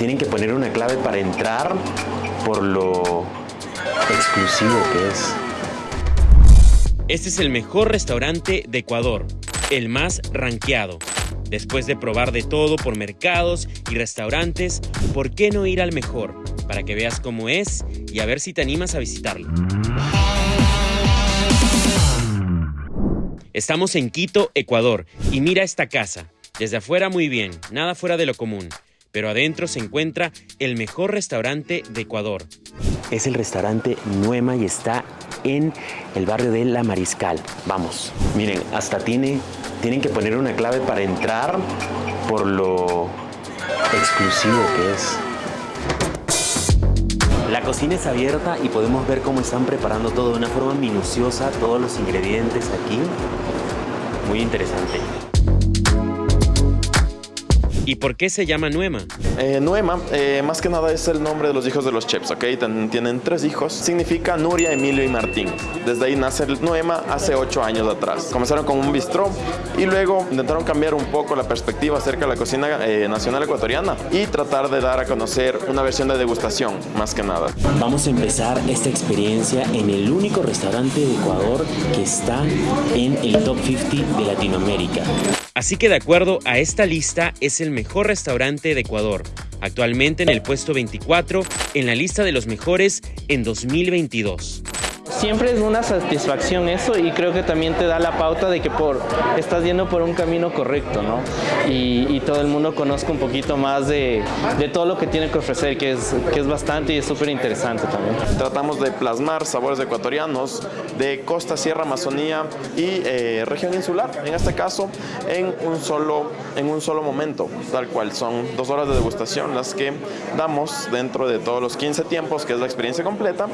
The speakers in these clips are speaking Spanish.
tienen que poner una clave para entrar por lo exclusivo que es. Este es el mejor restaurante de Ecuador, el más rankeado. Después de probar de todo por mercados y restaurantes, ¿por qué no ir al mejor? Para que veas cómo es y a ver si te animas a visitarlo. Estamos en Quito, Ecuador, y mira esta casa. Desde afuera muy bien, nada fuera de lo común, pero adentro se encuentra el mejor restaurante de Ecuador. Es el restaurante Nuema y está en el barrio de La Mariscal. Vamos, miren, hasta tiene, tienen que poner una clave para entrar por lo exclusivo que es. La cocina es abierta y podemos ver cómo están preparando todo de una forma minuciosa, todos los ingredientes aquí. Muy interesante. ¿Y por qué se llama Nuema? Eh, Nuema, eh, más que nada es el nombre de los hijos de los chefs, ¿ok? tienen tres hijos. Significa Nuria, Emilio y Martín. Desde ahí nace el Nuema hace ocho años atrás. Comenzaron con un bistró y luego intentaron cambiar un poco la perspectiva acerca de la cocina eh, nacional ecuatoriana y tratar de dar a conocer una versión de degustación, más que nada. Vamos a empezar esta experiencia en el único restaurante de Ecuador que está en el top 50 de Latinoamérica. Así que de acuerdo a esta lista es el mejor restaurante de Ecuador, actualmente en el puesto 24 en la lista de los mejores en 2022 siempre es una satisfacción eso y creo que también te da la pauta de que por, estás yendo por un camino correcto, ¿no? Y, todo el mundo conozca un poquito más de, de, todo lo que tiene que ofrecer, que es, que es bastante y es súper interesante también. Tratamos de plasmar sabores ecuatorianos de costa, sierra, Amazonía y eh, región insular, en este caso en un, solo, en un solo momento, tal cual. Son dos horas de degustación las que damos dentro de todos los 15 tiempos, que es la experiencia completa.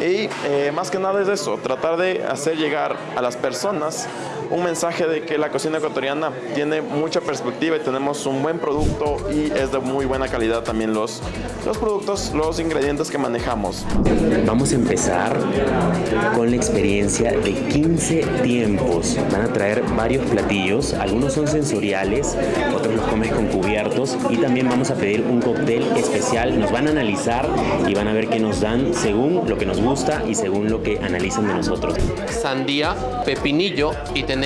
Y eh, más que nada es eso, tratar de hacer llegar a las personas un mensaje de que la cocina ecuatoriana tiene mucha perspectiva y tenemos un buen producto y es de muy buena calidad también los, los productos, los ingredientes que manejamos. Vamos a empezar con la experiencia de 15 tiempos. Van a traer varios platillos, algunos son sensoriales, otros los comes con cubiertos y también vamos a pedir un cóctel especial. Nos van a analizar y van a ver qué nos dan según lo que nos gusta y según lo que analizan de nosotros. Sandía, pepinillo y tenemos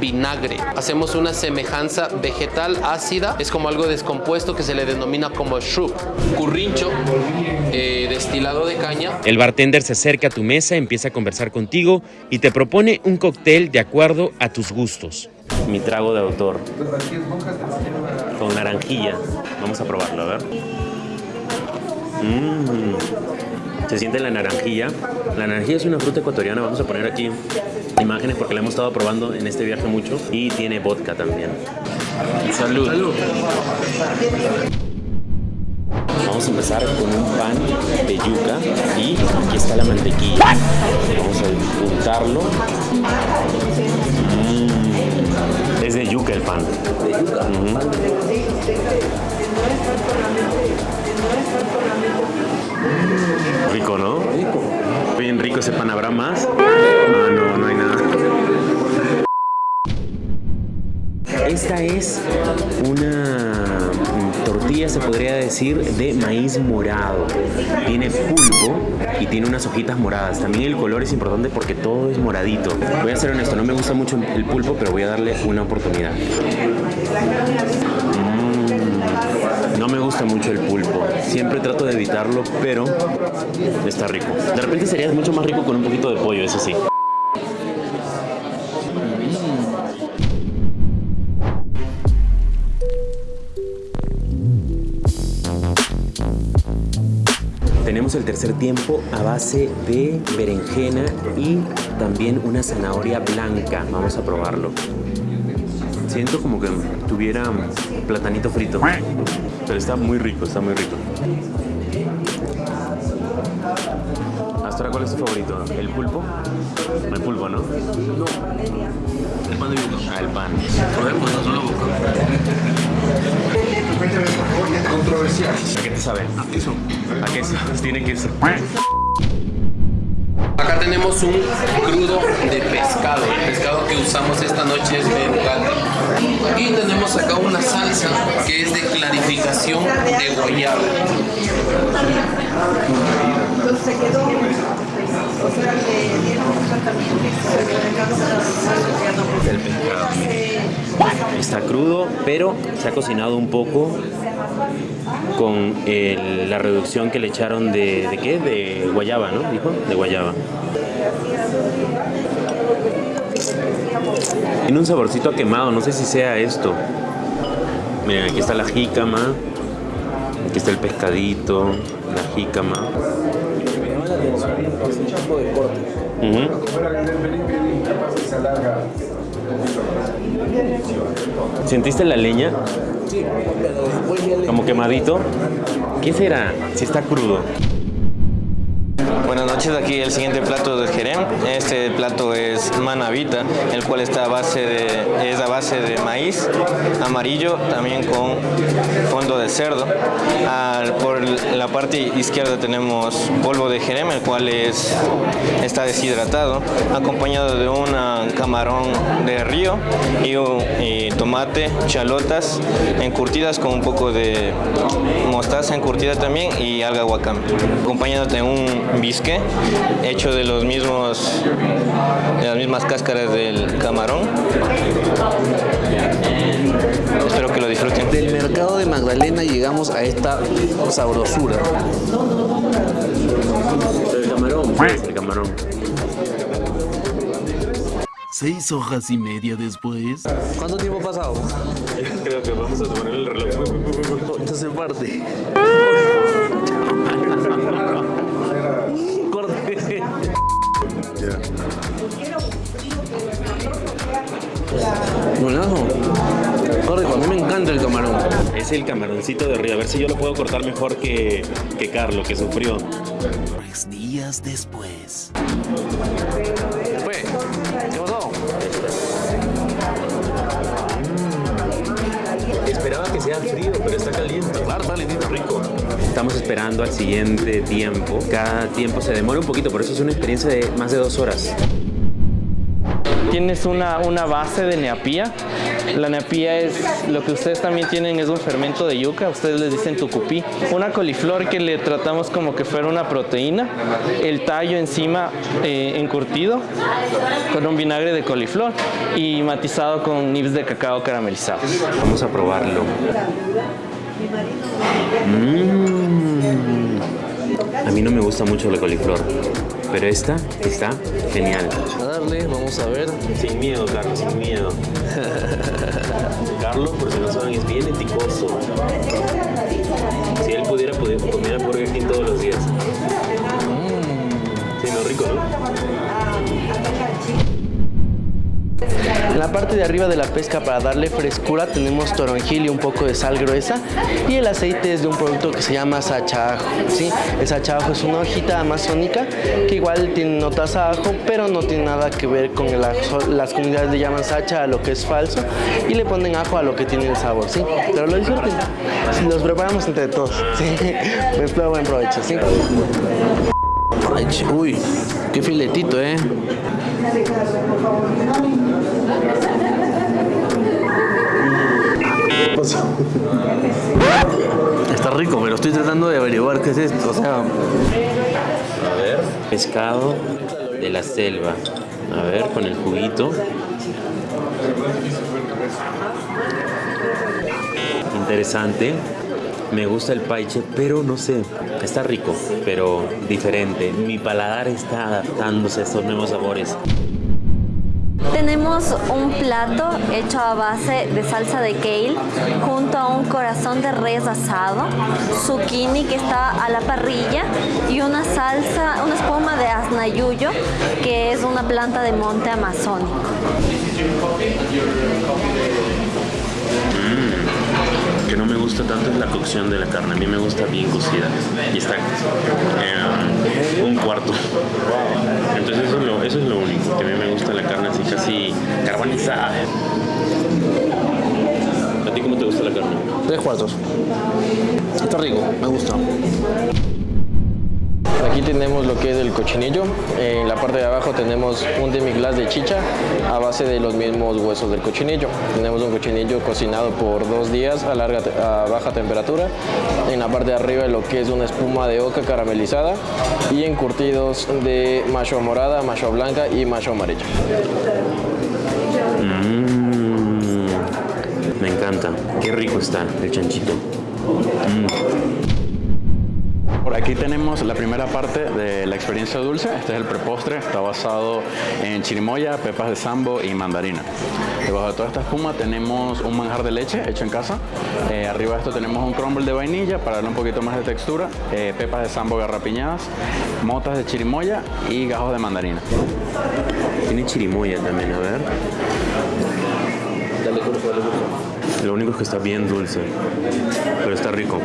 vinagre. Hacemos una semejanza vegetal ácida, es como algo descompuesto que se le denomina como shrub. Currincho, eh, destilado de caña. El bartender se acerca a tu mesa, empieza a conversar contigo y te propone un cóctel de acuerdo a tus gustos. Mi trago de autor. Con naranjilla. Vamos a probarlo, a ver. Mmm se siente la naranjilla. La naranjilla es una fruta ecuatoriana, vamos a poner aquí imágenes porque la hemos estado probando en este viaje mucho y tiene vodka también. Salud. Vamos a empezar con un pan de yuca y aquí está la mantequilla. Vamos a untarlo. Mm. Es de yuca el pan. De yuca. Rico, ¿no? Rico. Bien rico ese pan. ¿Habrá más? Ah, no, no hay nada. Esta es una tortilla, se podría decir, de maíz morado. Tiene pulpo y tiene unas hojitas moradas. También el color es importante porque todo es moradito. Voy a ser honesto, no me gusta mucho el pulpo, pero voy a darle una oportunidad. No me gusta mucho el pulpo. Siempre trato de evitarlo, pero está rico. De repente sería mucho más rico con un poquito de pollo, eso sí. Tenemos el tercer tiempo a base de berenjena y también una zanahoria blanca. Vamos a probarlo. Siento como que tuviera platanito frito. Pero está muy rico, está muy rico. Hasta ahora, ¿cuál es tu favorito? ¿El pulpo? El pulpo, ¿no? No. El pan de yuca. Ah, el pan. Probemos, no solo boca. Controversial. ¿A qué te sabe? A queso. ¿A qué Tiene queso. Acá tenemos un crudo de pescado. Que usamos esta noche es mercate. Y tenemos acá una salsa que es de clarificación de guayaba. El pescado. Está crudo, pero se ha cocinado un poco con el- la reducción que le echaron de, ¿de qué? De guayaba, ¿no? Dijo, de guayaba. Tiene un saborcito a quemado, no sé si sea esto. Miren, aquí está la jícama, aquí está el pescadito, la jícama. Ujú. ¿Sentiste la leña? Como quemadito. ¿Qué será? Si está crudo. Aquí el siguiente plato de Jerem. Este plato es manavita, el cual está a base de, es a base de maíz amarillo, también con fondo de cerdo. Al- por la parte izquierda tenemos polvo de Jerem, el cual es, está deshidratado, acompañado de un camarón de río y, y tomate, chalotas encurtidas con un poco de mostaza encurtida también y alga wakame, acompañado de un bisque hecho de los mismos de las mismas cáscaras del camarón. Espero que lo disfruten. Del mercado de Magdalena llegamos a esta sabrosura. El camarón. El camarón. Seis hojas y media después. ¿Cuánto tiempo ha pasado? Creo que vamos a tomar el reloj. Entonces parte. A mí me encanta el camarón. Es el camaroncito de río. A ver si yo lo puedo cortar mejor que, que Carlos, que sufrió. Tres días después. Fue. ¿Qué pasó? Esperaba que sea frío, pero está caliente. Claro, rico. Estamos esperando al siguiente tiempo. Cada tiempo se demora un poquito, por eso es una experiencia de más de dos horas. Tienes una, una base de neapía. La neapía es lo que ustedes también tienen, es un fermento de yuca. Ustedes les dicen tucupí. Una coliflor que le tratamos como que fuera una proteína. El tallo encima eh, encurtido con un vinagre de coliflor y matizado con nibs de cacao caramelizados. Vamos a probarlo. Mm. A mí no me gusta mucho la coliflor, pero esta está genial. Vamos a ver. Sin miedo, Carlos, sin miedo. Carlos, por si no saben, es bien eticoso. Si él la parte de arriba de la pesca para darle frescura tenemos toronjil y un poco de sal gruesa y el aceite es de un producto que se llama sachajo. ¿sí? El sachajo es una hojita amazónica que igual tiene notas a ajo pero no tiene nada que ver con. Las comunidades le llaman sacha a lo que es falso y le ponen ajo a lo que tiene el sabor. ¿sí? Pero lo disfruten. Los preparamos entre todos. ¿sí? Buen, buen provecho. ¿sí? Uy, qué filetito, ¿eh? Está rico, pero estoy tratando de averiguar qué es esto. O sea, A ver, pescado de la selva. A ver, con el juguito. Interesante. Me gusta el paiche, pero no sé, está rico, pero diferente. Mi paladar está adaptándose a estos nuevos sabores. Tenemos un plato hecho a base de salsa de kale junto a un corazón de res asado, zucchini que está a la parrilla y una salsa, una espuma de asnayuyo que es una planta de monte amazónico. Que no me gusta tanto es la cocción de la carne. A mí me gusta bien cocida. Y está eh, un cuarto. Entonces eso es, lo, eso es lo único. Que a mí me gusta la carne así casi carbonizada. ¿A ti cómo te gusta la carne? tres cuartos. Está rico, me gusta. Aquí tenemos lo que es el cochinillo. En la parte de abajo tenemos un demi-glace de chicha a base de los mismos huesos del cochinillo. Tenemos un cochinillo cocinado por dos días a, larga, a baja temperatura. En la parte de arriba lo que es una espuma de oca caramelizada y encurtidos de macho morada, macho blanca y macho amarillo. Mm, me encanta. Qué rico está el chanchito. Mm. Aquí tenemos la primera parte de la experiencia dulce. Este es el prepostre. Está basado en chirimoya, pepas de sambo y mandarina. Debajo de toda esta espuma tenemos un manjar de leche hecho en casa. Eh, arriba de esto tenemos un crumble de vainilla para darle un poquito más de textura. Eh, pepas de sambo garrapiñadas, motas de chirimoya y gajos de mandarina. Tiene chirimoya también, a ver. Dale curso, dale curso. Lo único es que está bien dulce, pero está rico.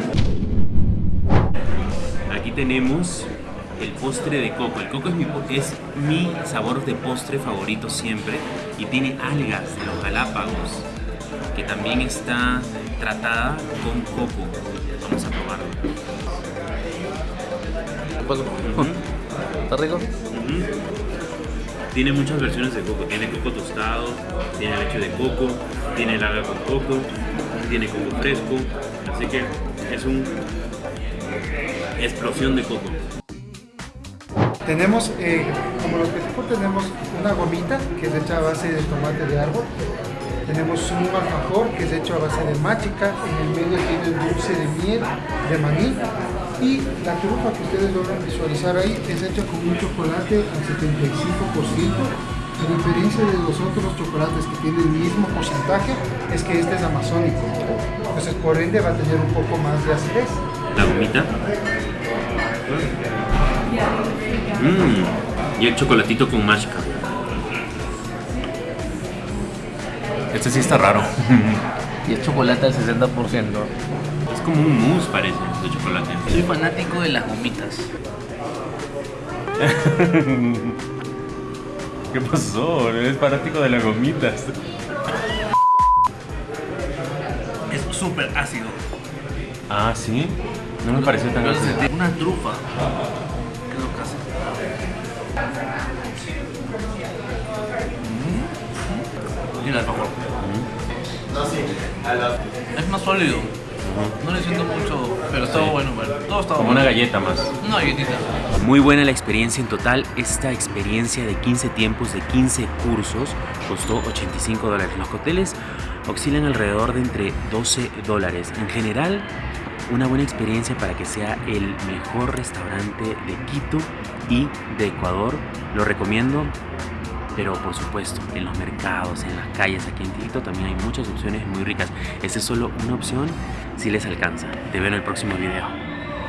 Tenemos el postre de coco. El coco es mi, es mi sabor de postre favorito siempre y tiene algas de los Galápagos que también está tratada con coco. Vamos a probarlo. ¿Está rico? Tiene muchas versiones de coco. Tiene coco tostado, tiene leche de coco, tiene el alga con coco, tiene coco fresco. Así que es un explosión de coco. Tenemos, eh, como los peticos, tenemos una gomita que es hecha a base de tomate de árbol. Tenemos un alfajor que es hecho a base de machica. En el medio tiene el dulce de miel, de maní. Y la trufa que ustedes logran visualizar ahí es hecha con un chocolate al 75%. A diferencia de los otros chocolates que tienen el mismo porcentaje, es que este es amazónico. Entonces, por ende, va a tener un poco más de acidez. La gomita. Mmm. Y el chocolatito con mágica. Este sí está raro. Y es chocolate al 60%. Es como un mousse parece de chocolate. Soy fanático de las gomitas. ¿Qué pasó? Eres fanático de las gomitas. Es súper ácido. Ah, ¿sí? No me pareció tan ácido. Una trufa. ¿Qué es lo que hace? Mm. Y el alfajor. Es más sólido. No le siento mucho, pero estaba bueno, bueno. Todo estaba Como bueno. una galleta más. Una galletita. Muy buena la experiencia en total. Esta experiencia de 15 tiempos, de 15 cursos, costó 85 dólares. Los hoteles oscilan alrededor de entre 12 dólares. En general, una buena experiencia para que sea el mejor restaurante de Quito y de Ecuador. Lo recomiendo. Pero por supuesto, en los mercados, en las calles aquí en Quito también hay muchas opciones muy ricas. Esta es solo una opción si les alcanza. Te veo en el próximo video.